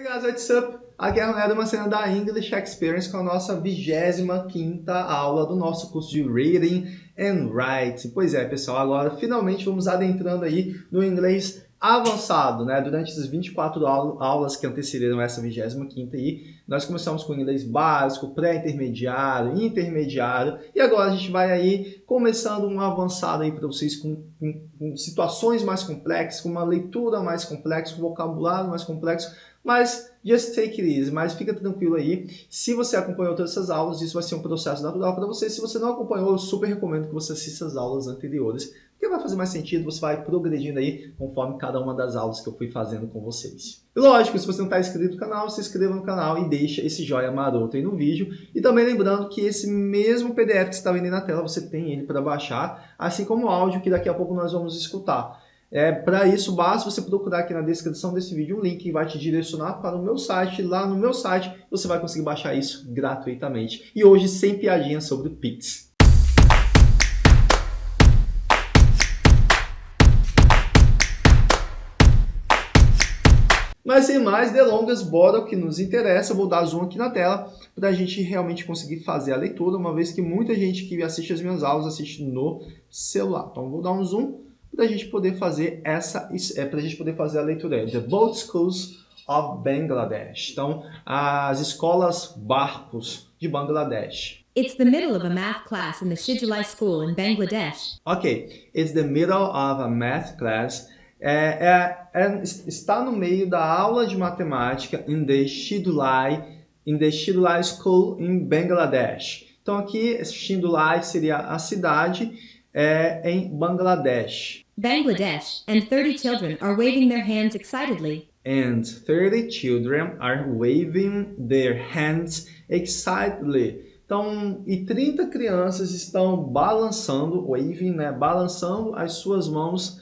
Hey guys, what's up? Aqui é a uma cena da English Experience com a nossa 25ª aula do nosso curso de Reading and Writing. Pois é, pessoal, agora finalmente vamos adentrando aí no inglês avançado, né? Durante essas 24 aulas que antecederam essa 25ª aí, nós começamos com inglês básico, pré-intermediário, intermediário, e agora a gente vai aí começando um avançado aí para vocês com, com, com situações mais complexas, com uma leitura mais complexa, com vocabulário mais complexo, mas just take it easy, mas fica tranquilo aí. Se você acompanhou todas essas aulas, isso vai ser um processo natural para você. Se você não acompanhou, eu super recomendo que você assista as aulas anteriores, porque vai fazer mais sentido, você vai progredindo aí conforme cada uma das aulas que eu fui fazendo com vocês. E lógico, se você não está inscrito no canal, se inscreva no canal e deixa esse joinha maroto aí no vídeo. E também lembrando que esse mesmo PDF que está vendo aí na tela, você tem ele para baixar, assim como o áudio que daqui a pouco nós vamos escutar. É, para isso, basta você procurar aqui na descrição desse vídeo um link que vai te direcionar para o meu site. Lá no meu site você vai conseguir baixar isso gratuitamente. E hoje sem piadinha sobre o Pix. Mas sem mais delongas, bora o que nos interessa. Vou dar zoom aqui na tela para a gente realmente conseguir fazer a leitura, uma vez que muita gente que assiste as minhas aulas assiste no celular. Então vou dar um zoom para a gente poder fazer essa, é, para a gente poder fazer a leitura. The Boat Schools of Bangladesh. Então, as escolas barcos de Bangladesh. It's the middle of a math class in the Shijulai school in Bangladesh. Ok, it's the middle of a math class. É, é, é, está no meio da aula de matemática in the Shidulai, in the Shidulai School in Bangladesh. Então aqui, Shidulai seria a cidade é, em Bangladesh. Bangladesh, and 30 children are waving their hands excitedly. And 30 children are waving their hands excitedly. Então, e 30 crianças estão balançando, waving, né, balançando as suas mãos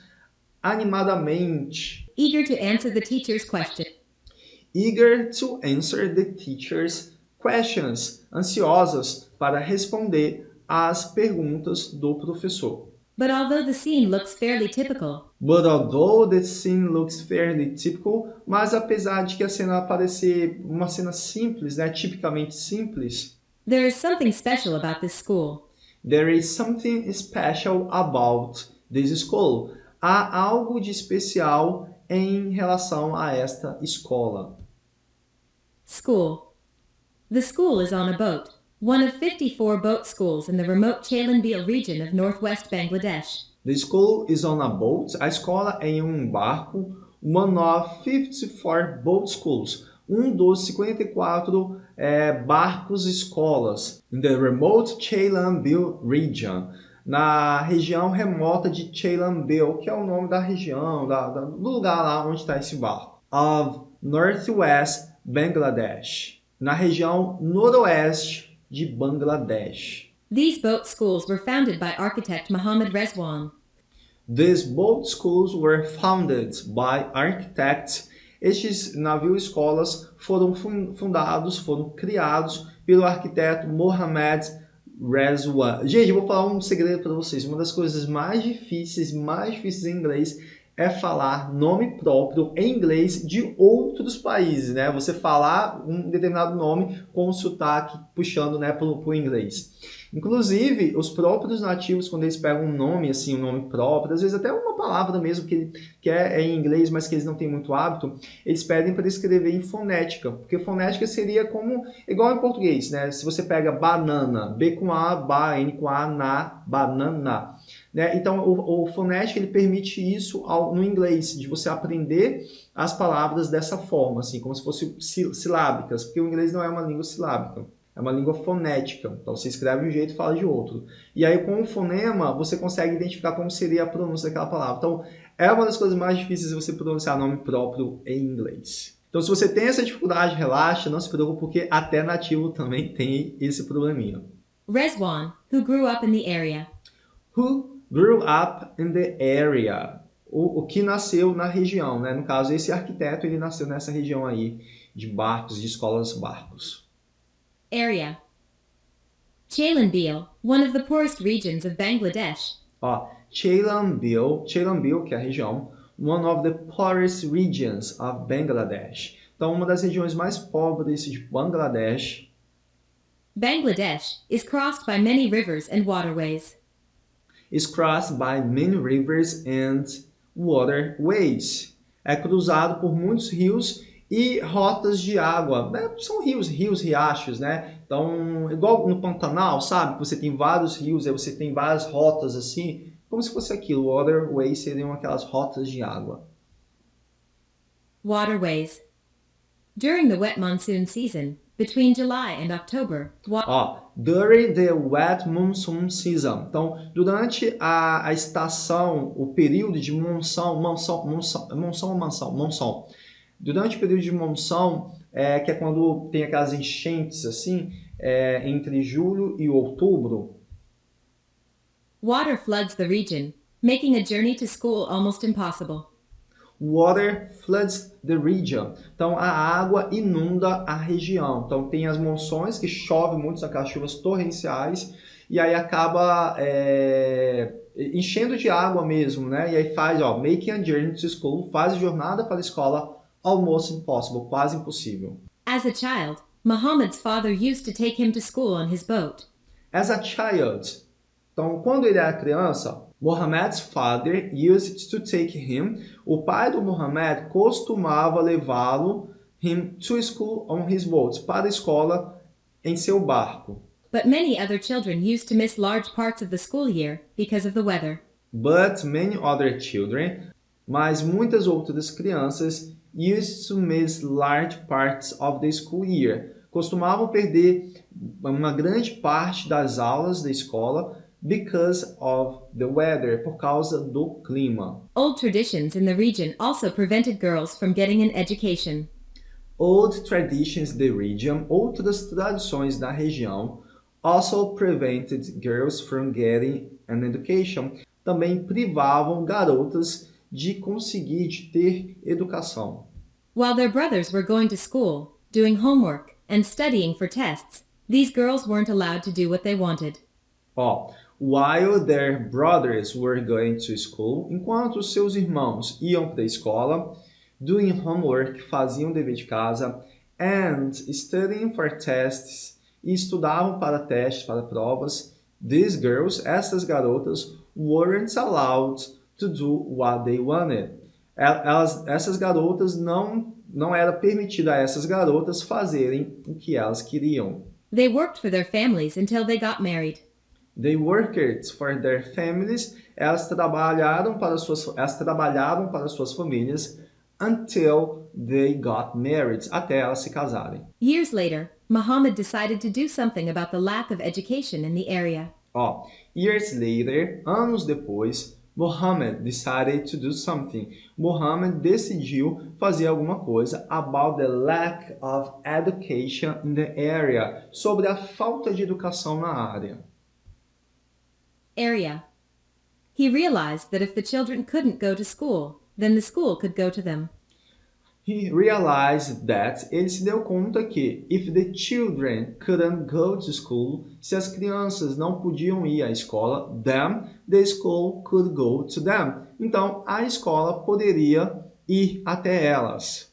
animadamente. Eager to answer the teacher's question. Eager to answer the teacher's questions. Ansiosas para responder as perguntas do professor. But although the scene looks fairly typical, But although the scene looks fairly typical, mas apesar de que a cena parecer uma cena simples, né, tipicamente simples, there is something special about this school. there is something special about this school. Há algo de especial em relação a esta escola. School. The school is on a boat. One of 54 boat schools in the remote Chalanbil region of northwest Bangladesh. The school is on a boat. A escola é em um barco. One of 54 boat schools. Um dos 54 é, barcos escolas. In the remote Chalanbil region. Na região remota de Chalanbil, que é o nome da região, da, da, do lugar lá onde está esse barco. Of northwest Bangladesh. Na região noroeste de Bangladesh. These boat schools were founded by architect Mohammad Rezwan. These boat schools were founded by architects. Estes navio-escolas foram fundados, foram criados pelo arquiteto Mohammad Rezwan. Gente, eu vou falar um segredo para vocês. Uma das coisas mais difíceis, mais difíceis em inglês é falar nome próprio em inglês de outros países, né? Você falar um determinado nome com o sotaque puxando né, para o inglês. Inclusive, os próprios nativos, quando eles pegam um nome, assim, um nome próprio, às vezes até uma palavra mesmo que, que é, é em inglês, mas que eles não têm muito hábito, eles pedem para escrever em fonética, porque fonética seria como, igual em português, né? Se você pega banana, B com A, ba, N com A, na, banana. Né? Então, o, o fonético ele permite isso ao, no inglês, de você aprender as palavras dessa forma, assim, como se fossem silábicas, porque o inglês não é uma língua silábica. É uma língua fonética, então você escreve de um jeito e fala de outro. E aí com o fonema você consegue identificar como seria a pronúncia daquela palavra. Então é uma das coisas mais difíceis você pronunciar nome próprio em inglês. Então se você tem essa dificuldade, relaxa, não se preocupe, porque até nativo também tem esse probleminha. Reswan, who grew up in the area. Who grew up in the area. O, o que nasceu na região, né? No caso, esse arquiteto, ele nasceu nessa região aí de barcos, de escolas barcos. Area. Chalanbil, one of the poorest regions of Bangladesh. Ó, Chalanbil, Chalanbil, que é a região, one of the poorest regions of Bangladesh. Então, uma das regiões mais pobres de Bangladesh Bangladesh is crossed by many rivers and waterways. Is crossed by many rivers and waterways. É cruzado por muitos rios e rotas de água. né? São rios, rios, riachos, né? Então, igual no Pantanal, sabe? Você tem vários rios, aí você tem várias rotas assim, como se fosse aquilo. Waterways seriam aquelas rotas de água. Waterways. During the wet monsoon season, between July and October, Ó, during the wet monsoon season. Então, durante a, a estação, o período de monção, monção, monção, monção? Monção. Durante o período de monção, é, que é quando tem aquelas enchentes assim, é, entre julho e outubro, water floods the region, making a journey to school almost impossible. Water floods the region. Então a água inunda a região. Então tem as monções que chove muito, são aquelas chuvas torrenciais, e aí acaba é, enchendo de água mesmo, né? E aí faz, ó, making a journey to school, faz jornada para a escola almost impossible, quase impossível. As a child, Muhammad's father used to take him to school on his boat. As a child. Então, quando ele era criança, Muhammad's father used to take him. O pai do Muhammad costumava levá-lo him to school on his boat, para a escola em seu barco. But many other children used to miss large parts of the school year because of the weather. But many other children, mas muitas outras crianças used to miss large parts of the school year. Costumavam perder uma grande parte das aulas da escola because of the weather, por causa do clima. Old traditions in the region also prevented girls from getting an education. Old traditions in the region, outras tradições da região, also prevented girls from getting an education. Também privavam garotas de conseguir de ter educação. While their brothers were going to school, doing homework, and studying for tests, these girls weren't allowed to do what they wanted. Ó, while their brothers were going to school, enquanto seus irmãos iam para a escola, doing homework, faziam dever de casa, and studying for tests, e estudavam para testes, para provas, these girls, essas garotas, weren't allowed to do what they wanted. Elas, essas garotas não não era permitido a essas garotas fazerem o que elas queriam. They worked for their families until they got married. They worked for their families. Elas trabalharam para suas elas trabalhavam para suas famílias until they got married, até elas se casarem. Years later, Muhammad decided to do something about the lack of education in the area. Ó, years later, anos depois, Muhammad decided to do something. Muhammad decidiu fazer alguma coisa about the lack of education in the area, sobre a falta de educação na área. Area. He realized that if the children couldn't go to school, then the school could go to them. He realized that ele se deu conta que if the children couldn't go to school, se as crianças não podiam ir à escola, then the school could go to them. Então a escola poderia ir até elas.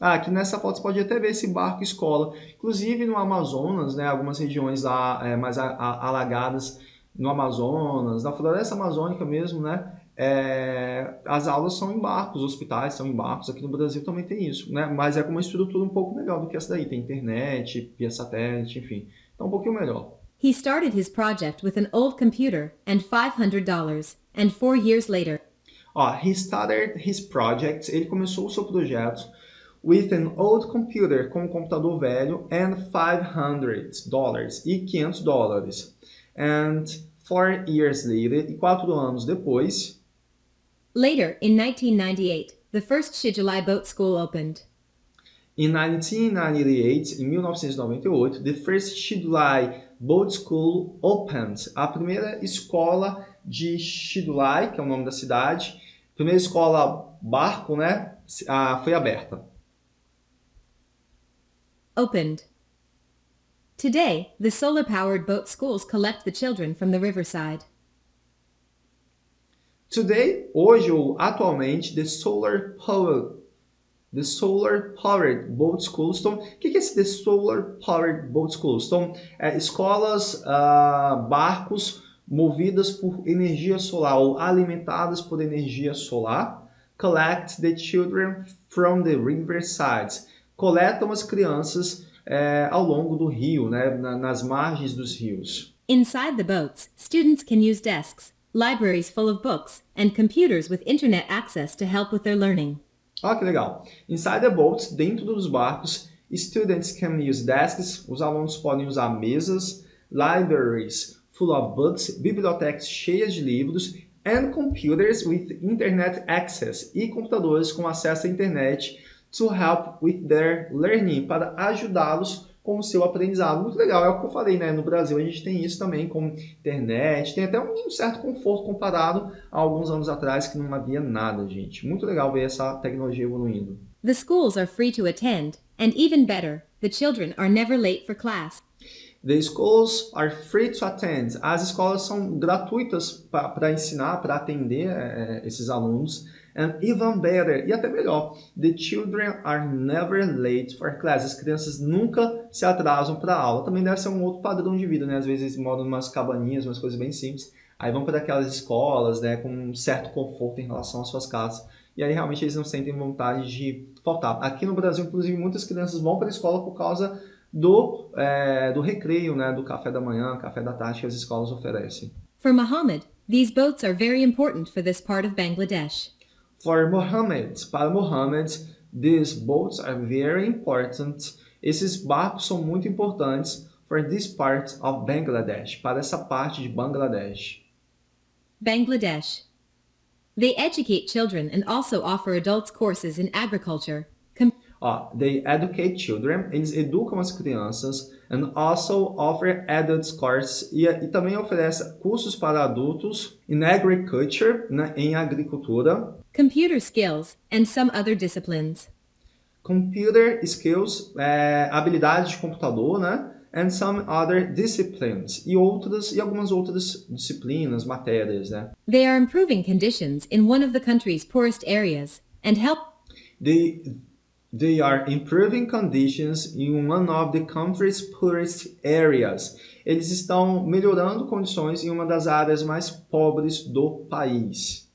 Ah, aqui nessa foto você pode até ver esse barco escola. Inclusive no Amazonas, né, algumas regiões lá é, mais alagadas no Amazonas, na floresta amazônica mesmo, né? É, as aulas são em barcos, os hospitais são em barcos, aqui no Brasil também tem isso, né? Mas é com uma estrutura um pouco melhor do que essa daí, tem internet, via satélite, enfim. Então um pouquinho melhor. He started his project with an old computer and $500, and four years later, Ó, he started his project, ele começou o seu projeto with an old computer, com um computador velho, and 500 dólares, e 500 dólares. And four years later, e quatro anos depois, later in 1998, the first Shijulai Boat School opened. In 1998, em 1998, the first Shidulai Boat School opened. A primeira escola de Shidulai, que é o nome da cidade, primeira escola barco, né, ah, foi aberta. Opened. Today, the solar-powered boat schools collect the children from the riverside. Today, hoje ou atualmente, the solar power The Solar Powered Boat Schools. Então, o que é esse The Solar Powered Boat Schools? Então, é, escolas, uh, barcos movidas por energia solar ou alimentadas por energia solar. Collect the children from the riversides. Coletam as crianças é, ao longo do rio, né, nas margens dos rios. Inside the boats, students can use desks, libraries full of books, and computers with internet access to help with their learning. Olha que legal. Inside the boats, dentro dos barcos, students can use desks, os alunos podem usar mesas, libraries full of books, bibliotecas cheias de livros, and computers with internet access, e computadores com acesso à internet to help with their learning, para ajudá-los com o seu aprendizado. Muito legal, é o que eu falei, né? No Brasil a gente tem isso também com internet, tem até um certo conforto comparado a alguns anos atrás que não havia nada, gente. Muito legal ver essa tecnologia evoluindo. The schools are free to attend, and even better, the children are never late for class. The schools are free to attend. As escolas são gratuitas para ensinar, para atender é, esses alunos. And even better, e até melhor, the children are never late for class. As crianças nunca se atrasam para a aula. Também deve ser um outro padrão de vida, né? Às vezes moram em umas cabaninhas, umas coisas bem simples. Aí vão para aquelas escolas, né, com um certo conforto em relação às suas casas. E aí realmente eles não sentem vontade de faltar. Aqui no Brasil, inclusive, muitas crianças vão para a escola por causa do, é, do recreio, né, do café da manhã, café da tarde que as escolas oferecem. For Muhammad, these boats are very important for this part of Bangladesh. For Mohammed, para Mohammed, these boats are very important. Esses barcos são muito importantes for this part of Bangladesh, para essa parte de Bangladesh. Bangladesh. They educate children and also offer adults courses in agriculture. Ó, they educate children, eles educam as crianças and also offer adults courses e, e também oferece cursos para adultos in agriculture, né, em agricultura. Computer skills and some other disciplines. Computer skills, é, habilidades de computador, né? And some other disciplines e outras e algumas outras disciplinas, matérias, né? They are improving conditions in one of the country's poorest areas and help They They are improving conditions in one of the country's poorest areas. Eles estão melhorando condições em uma das áreas mais pobres do país.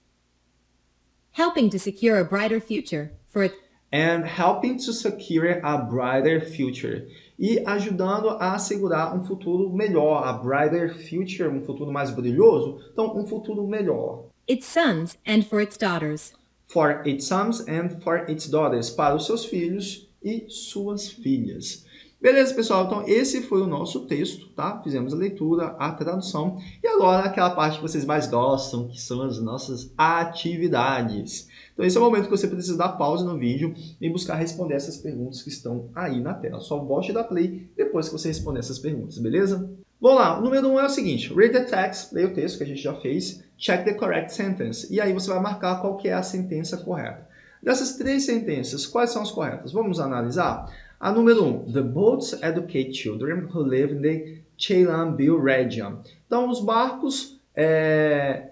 Helping to secure a brighter future for it. And helping to secure a brighter future. E ajudando a assegurar um futuro melhor, a brighter future, um futuro mais brilhoso. Então, um futuro melhor. Its sons and for its daughters for its sons and for its daughters, para os seus filhos e suas filhas. Beleza, pessoal? Então, esse foi o nosso texto, tá? Fizemos a leitura, a tradução. E agora, aquela parte que vocês mais gostam, que são as nossas atividades. Então, esse é o momento que você precisa dar pausa no vídeo e buscar responder essas perguntas que estão aí na tela. Só volte dá play depois que você responder essas perguntas, beleza? Vamos lá, o número 1 um é o seguinte, read the text, leia o texto que a gente já fez, check the correct sentence, e aí você vai marcar qual que é a sentença correta. Dessas três sentenças, quais são as corretas? Vamos analisar? A número 1, um, the boats educate children who live in the Chelambil region. Então, os barcos, é,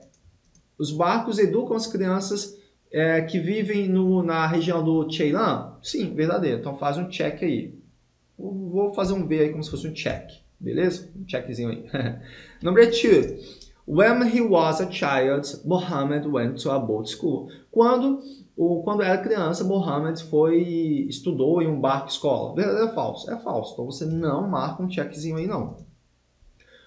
os barcos educam as crianças é, que vivem no, na região do Cheilan? Sim, verdadeiro. Então, faz um check aí. Vou fazer um V aí como se fosse um check. Beleza? Um checkzinho aí. Number two. When he was a child, Muhammad went to a boat school. Quando, o, quando era criança, Muhammad foi estudou em um barco escola. Verdadeiro ou falso? É falso. Então você não marca um checkzinho aí não.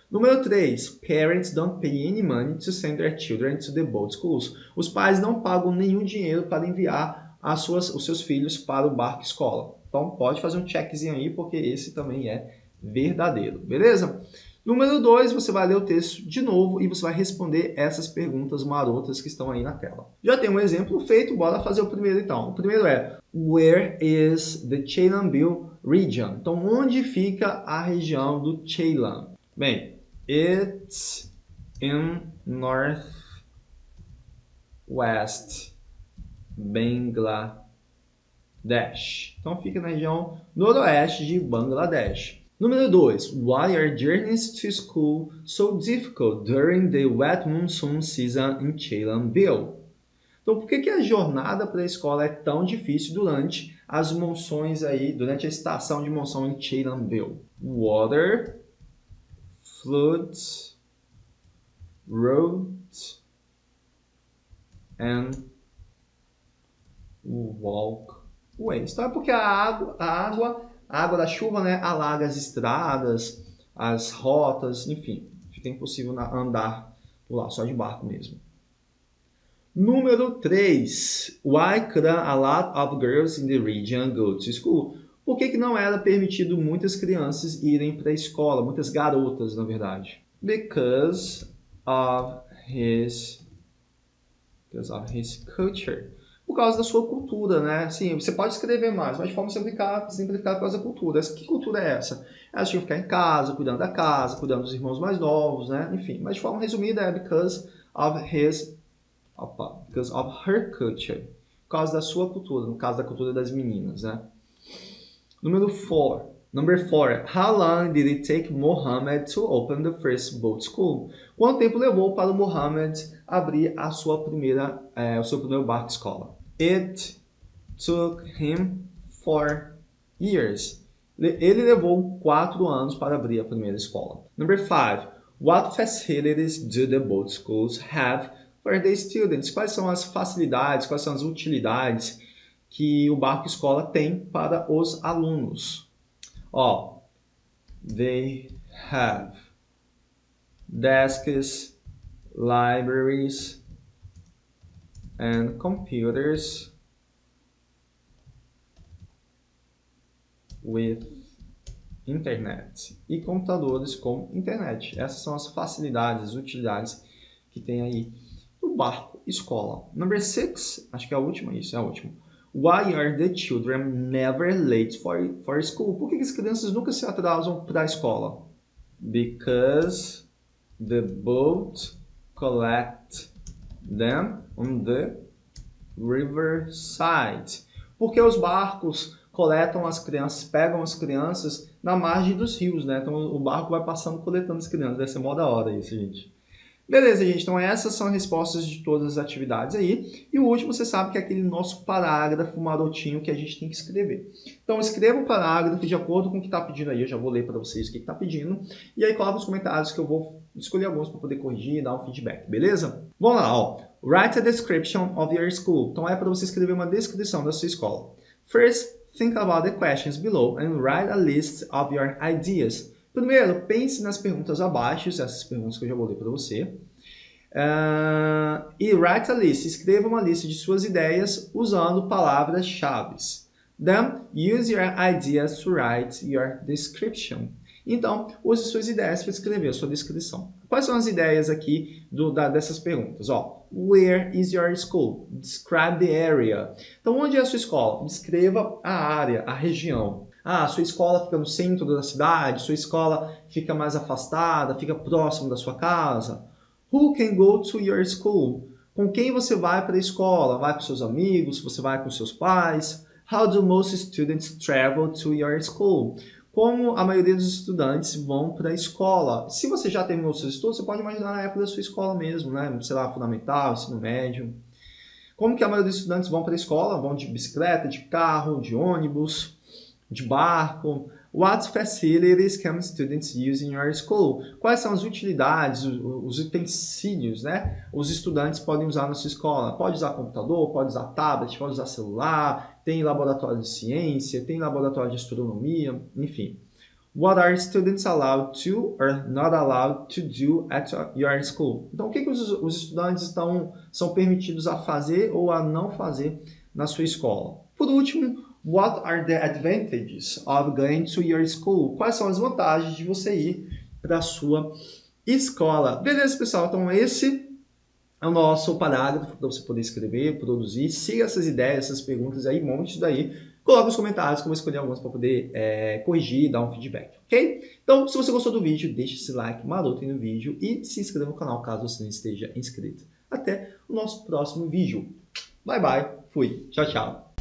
Número 3. Parents don't pay any money to send their children to the boat schools. Os pais não pagam nenhum dinheiro para enviar as suas, os seus filhos para o barco escola. Então pode fazer um checkzinho aí, porque esse também é verdadeiro, beleza? Número 2, você vai ler o texto de novo e você vai responder essas perguntas marotas que estão aí na tela. Já tem um exemplo feito, bora fazer o primeiro então. O primeiro é, Where is the Chelambil region? Então, onde fica a região do Chelam? Bem, it's in north west Bangladesh. Então, fica na região noroeste de Bangladesh. Número 2. Why are journeys to school so difficult during the wet monsoon season in Chelanville? Então, por que, que a jornada para a escola é tão difícil durante as monções aí, durante a estação de monção em Cheilanville? Water, floods, roads, and walkways. Então, é porque a água, a água, a água da chuva, né, alaga as estradas, as rotas, enfim, fica impossível andar por lá, só de barco mesmo. Número 3. Why couldn't a lot of girls in the region go to school? Por que, que não era permitido muitas crianças irem para a escola, muitas garotas, na verdade? Because of his, because of his culture. Por causa da sua cultura, né? Sim, você pode escrever mais, mas de forma simplificada, simplificada por causa da cultura. Que cultura é essa? Elas tinham que ficar em casa, cuidando da casa, cuidando dos irmãos mais novos, né? Enfim, mas de forma resumida é because of his Opa, because of her culture. Por causa da sua cultura, no caso da cultura das meninas, né? Número 4. Number 4. How long did it take Mohammed to open the first boat school? Quanto tempo levou para Mohammed abrir a sua primeira, é, o seu primeiro barco escola? It took him four years. Ele levou quatro anos para abrir a primeira escola. Number 5. What facilities do the boat schools have for the students, quais são as facilidades, quais são as utilidades que o Barco Escola tem para os alunos. Ó, they have desks, libraries, and computers with internet e computadores com internet. Essas são as facilidades, as utilidades que tem aí no barco escola. Number six, acho que é a última, isso é a última. Why are the children never late for, for school? Por que as crianças nunca se atrasam para a escola? Because the boat collect them on the riverside. Porque os barcos coletam as crianças, pegam as crianças na margem dos rios, né? Então o barco vai passando coletando as crianças. Deve ser mó da hora isso, gente. Beleza, gente, então essas são as respostas de todas as atividades aí. E o último, você sabe que é aquele nosso parágrafo marotinho que a gente tem que escrever. Então, escreva o parágrafo de acordo com o que está pedindo aí. Eu já vou ler para vocês o que está pedindo. E aí, coloca nos comentários que eu vou escolher alguns para poder corrigir e dar um feedback, beleza? Vamos lá, ó. Write a description of your school. Então, é para você escrever uma descrição da sua escola. First, think about the questions below and write a list of your ideas. Primeiro, pense nas perguntas abaixo, essas perguntas que eu já vou ler para você. Uh, e write a list, escreva uma lista de suas ideias usando palavras-chave. Then, use your ideas to write your description. Então, use suas ideias para escrever a sua descrição. Quais são as ideias aqui do, da, dessas perguntas? Ó, where is your school? Describe the area. Então, onde é a sua escola? Descreva a área, a região. Ah, sua escola fica no centro da cidade, sua escola fica mais afastada, fica próximo da sua casa. Who can go to your school? Com quem você vai para a escola? Vai com seus amigos? Você vai com seus pais? How do most students travel to your school? Como a maioria dos estudantes vão para a escola? Se você já terminou seus estudos, você pode imaginar na época da sua escola mesmo, né? Sei lá, fundamental, ensino médio. Como que a maioria dos estudantes vão para a escola? Vão de bicicleta, de carro, de ônibus? De barco. What facilities can students use in your school? Quais são as utilidades, os utensílios, né? Os estudantes podem usar na sua escola. Pode usar computador, pode usar tablet, pode usar celular, tem laboratório de ciência, tem laboratório de astronomia, enfim. What are students allowed to or not allowed to do at your school? Então, o que, que os, os estudantes estão, são permitidos a fazer ou a não fazer na sua escola? Por último, What are the advantages of going to your school? Quais são as vantagens de você ir para a sua escola? Beleza, pessoal? Então, esse é o nosso parágrafo para você poder escrever, produzir. Siga essas ideias, essas perguntas aí, monte daí. Coloque nos comentários vou escolher algumas para poder é, corrigir e dar um feedback, ok? Então, se você gostou do vídeo, deixe esse like maroto no vídeo e se inscreva no canal caso você não esteja inscrito. Até o nosso próximo vídeo. Bye, bye. Fui. Tchau, tchau.